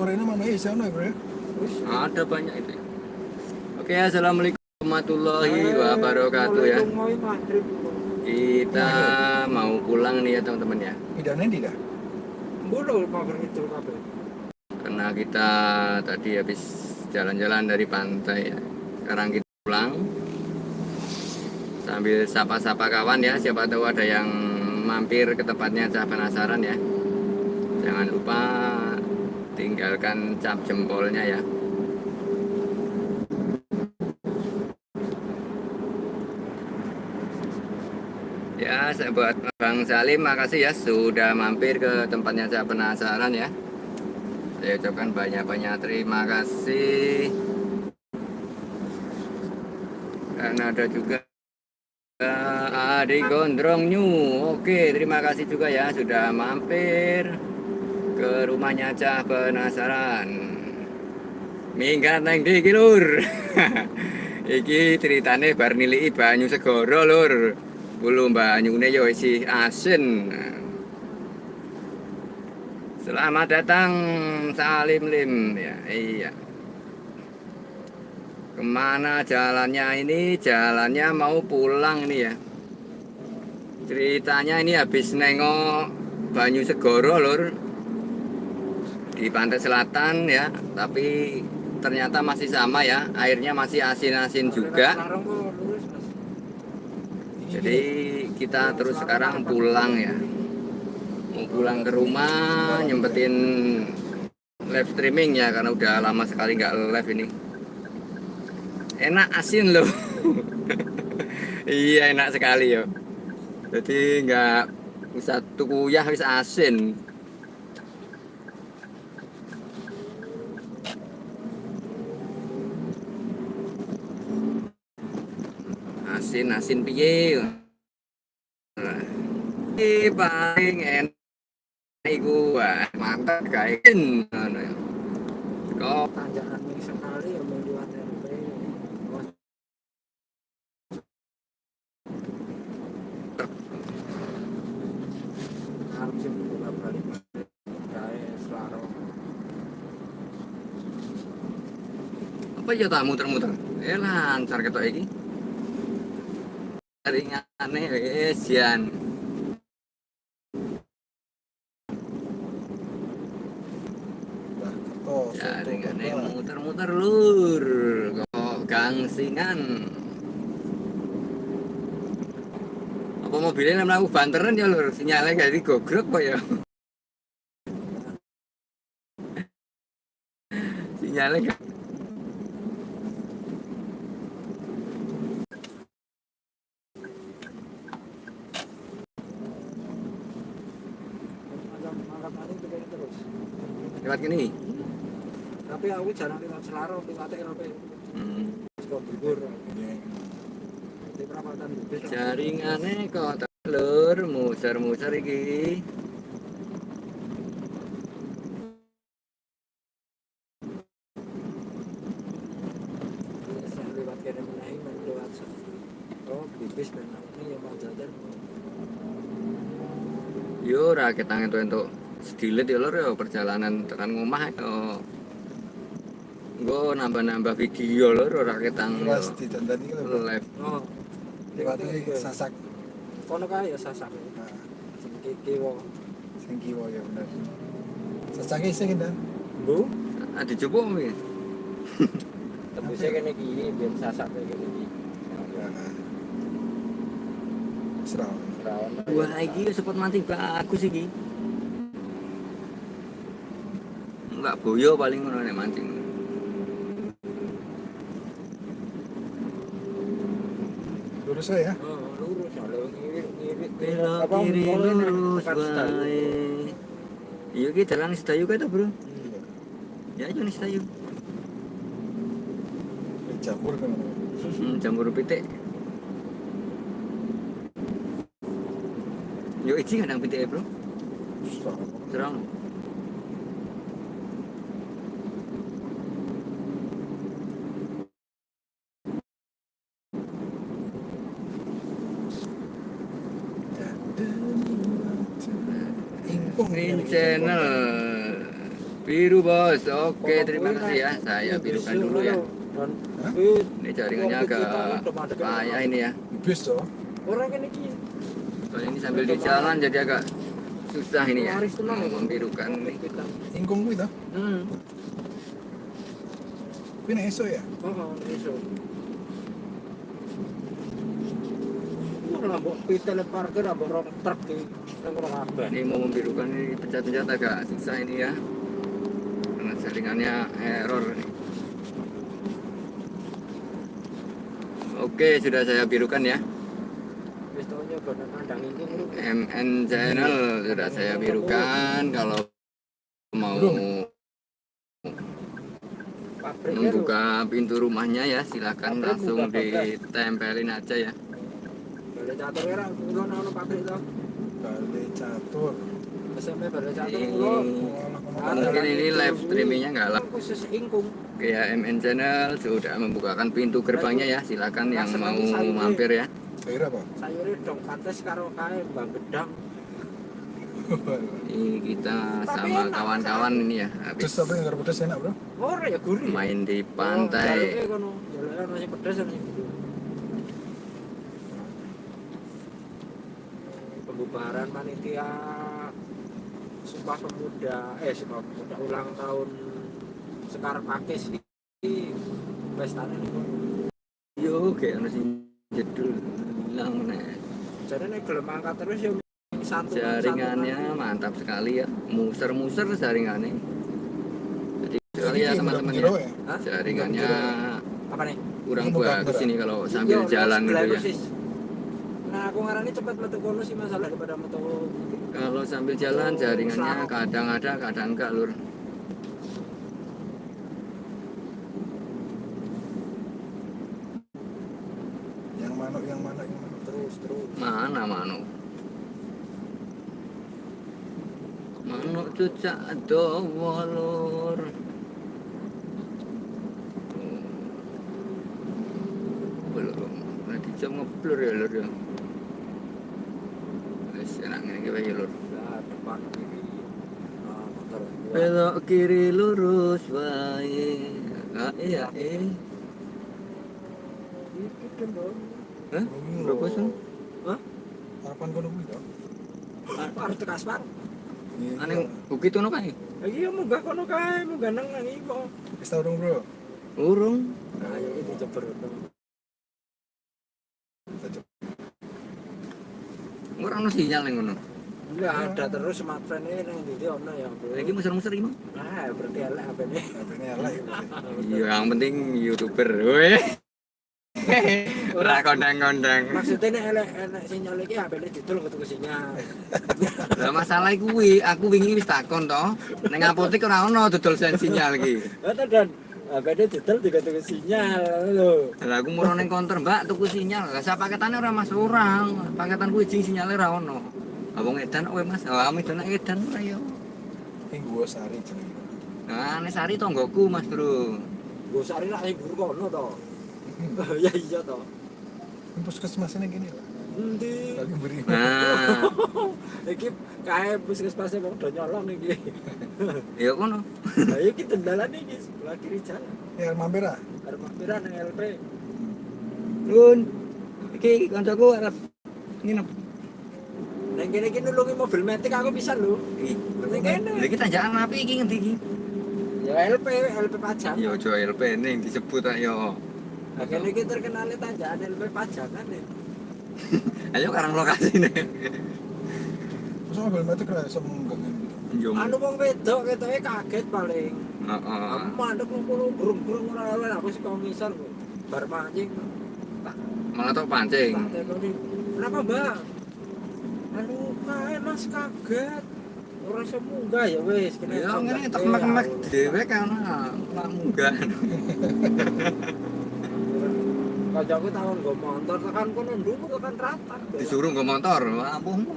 Orangnya mana ya sana bro? Ada banyak itu. Oke, assalamualaikum warahmatullahi wabarakatuh ya. Kita mau pulang nih ya teman-teman ya. Pidana di dah. Karena kita tadi habis jalan-jalan dari pantai ya. Sekarang kita pulang sambil sapa-sapa kawan ya. Siapa tahu ada yang mampir ke tempatnya Cah penasaran ya. Jangan lupa tinggalkan cap jempolnya ya. Ya, buat Bang Salim, makasih ya sudah mampir ke tempatnya saya penasaran ya. Saya ucapkan banyak-banyak terima kasih. Dan ada juga Adi Gondrong New. Oke, terima kasih juga ya sudah mampir ke rumahnya Cah penasaran. Minggat neng di lur. Iki ceritane bar niliki banyu segoro lur. Kulo banyune yo isi asin. Selamat datang Salim Lim ya. Iya. Ke mana jalannya ini? Jalannya mau pulang ini ya. Ceritanya ini habis nengok Banyu Segoro lur di pantai selatan ya, tapi ternyata masih sama ya, airnya masih asin-asin juga. Jadi kita terus sekarang pulang ya. Mau pulang ke rumah nyempetin live streaming ya karena udah lama sekali nggak live ini. Enak asin loh. Iya enak sekali ya jadi nggak bisa tukuyah bisa asin asin asin piye iki paling enak iku mantap kae ngono ya. Kok? Tanjakan ini sekali ya membuat RP harus bolak balik. Kayak selarong. Apa ya tak muter-muter? Eh lancar ketok iki ringane wis jan jaringane muter-muter lur kok gangsingan. Apa mobilnya mlaku banteran ya lur? Sinyalnya gak digogrok kok ya? Sinyalnya gak terus gini. Tapi aku jarang lewat selarong lewat RP hmm. bubur di perapatan bubur jaringane kok telur muser-muser iki. Oh ini yo ora ketang entuk entuk sedilit ya lur ya perjalanan tekan ngomah yo Gue nambah-nambah video lur ora ketang yo Pas ditandani kan lho. live oh. Sasak. kono kae ya sasak. Nah, sing kiwa. Sing kiwa ya bener. Sasaknya sing kan. bu? Ah dicoba mi? Tebusnya kene iki biar sasak kayak kene iki. Nah. Serau. rawan wah iki spot mancing bagus iki enggak boyo paling ngono nek mancing. Lurus ya. oh lurus. Ya belok kiri lurus bae iya ki dalan sedayu kae bro? Iya. ya ayo nih sedayu. Campur kan. hmm, jamur pitik. Yo iki kadang pitik bro? Terang Green Channel Biru bos, oke terima kasih ya. Saya birukan dulu ya. Ini jaringannya agak payah ini ya. Bis toh. orang kene iki Soalnya ini sambil di jalan jadi agak susah ini ya. Membirukan ini. Ingkung. Hmm. Kuwi nek esuk ya. Oh, iso. Ora mbok pitel parkir mbok rong truk Ini mau membirukan ini pencet-pencet agak susah ini ya. Karena jaringannya error. Oke, sudah saya birukan ya. MN channel sudah saya birukan kalau mau membuka pintu rumahnya ya silakan langsung ditempelin aja ya Bale catur. SMP bale catur ini kulo. mungkin ini live streamingnya nggak lah khusus ingkung. kayak MN channel sudah membukakan pintu gerbangnya ya silakan yang mau mampir ya Kira apa? Sayure dong pantes karo kae Mbak Gedang. ini kita sama kawan-kawan ini ya habis Terus apa yang pedas enak, Bro? Ora ya gurih. main di Jaluke pantai kono. Jaluke ono sing pedes ono sing gurih. Pembubaran panitia Sumpah Pemuda eh Sumpah Pemuda ulang tahun Sekar Pakis iki pestane niku. yo kayak ono sing jedul hilang meneh. Jadi nek gelem angkat terus ya satu jaringannya mantap sekali ya muser-muser jaringannya jadi sekali ya teman-teman ya ya. Hah? jaringannya Apa nih? kurang Ini bagus ini kalau sambil Iya, jalan gitu ya persis. Nah, aku ngarani cepat metu kono sih masalah daripada metu kalau sambil jalan jaringannya kadang ada kadang enggak lur. Yang mana yang mana yang mana. terus terus. mana manu manu cucak dowo lur. Belum nanti jam ngeblur ya lur ya enak lur belok kiri lurus bae ah iya eh Iki. Hah? berapa sih Hah? Harapan kono kuwi tekas Pak. Iya, aneh bukit tuh kae ya munggah kono kae, munggah nang nang iku. Wis tau dong, Bro. urung ayo jeber. Ora ono sinyal ning ngono Enggak ada terus smartphone ini nang ndi ono ya, Bro. lagi muser-muser iki Mang. Nah, berarti elek HP-ne. HP-ne elek ya. Iya, yang penting youtuber, weh. Ora kondang-kondang. Maksudnya nek elek enek sinyal iki HP-ne didol ketuku sinyal. Lah masalah kuwi, aku wingi wis takon to. Ning apotek ora ono dodol sinyal iki. Kata dan Didol juga tuku sinyal lho. Lah aku murah ning konter, Mbak, tuku sinyal. Lah sak paketane ora masuk orang. Paketan kuwi jing sinyale ora ono. Abang edan kowe Mas. Lah kami edan edan ora yo. Ing gua sari jenenge. Nah, nek sari tonggoku, Mas, Bro. Gue sari lah yang guru kono to. ya iya to. Ini puskesmas ini gini lah. Endi? Lagi beri. Nah, Iki kae puskesmas wong do nyolong iki. ya kono. Lah iki dendalan iki sebelah kiri jalan. Ya mampir ah. Arep mampiran nang LP. Nun. Iki kancaku arep nginep. Nang kene iki nulungi mobil metik aku bisa lho. Iki. Nang kene. Lha iki tanjakan api iki ngendi iki? Ya LP, LP pajak. Ya aja LP ning disebut tak yo. Nah, kene iki terkenal tanjakan LP pajakan nih. Ayo karang lokasi nih. Masa mobil metik lah iso munggah. Anu wong wedok ketoke kaget paling. Heeh. Mandek ngono burung-burung ora aku sik komisar kok. Bar mancing. Malah tok pancing. Kenapa, Mbak? Anu kae Mas kaget. Ora iso munggah ya wis kene. Ya ngene tak mek-mek dhewe kan ora munggah. Kajaku tahun nggo motor tekan kono nduk tekan rata. Disuruh nggo motor, ampuhmu.